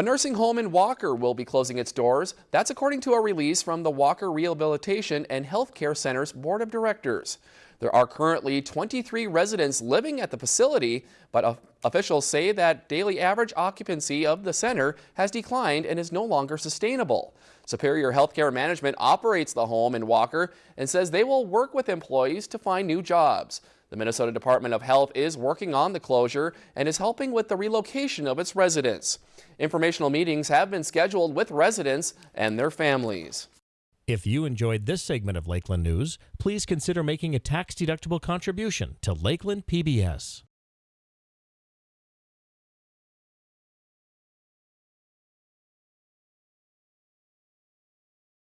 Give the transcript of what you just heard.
A nursing home in Walker will be closing its doors. That's according to a release from the Walker Rehabilitation and Healthcare Center's Board of Directors. There are currently 23 residents living at the facility, but officials say that daily average occupancy of the center has declined and is no longer sustainable. Superior Healthcare Management operates the home in Walker and says they will work with employees to find new jobs. The Minnesota Department of Health is working on the closure and is helping with the relocation of its residents. Informational meetings have been scheduled with residents and their families. If you enjoyed this segment of Lakeland News, please consider making a tax-deductible contribution to Lakeland PBS.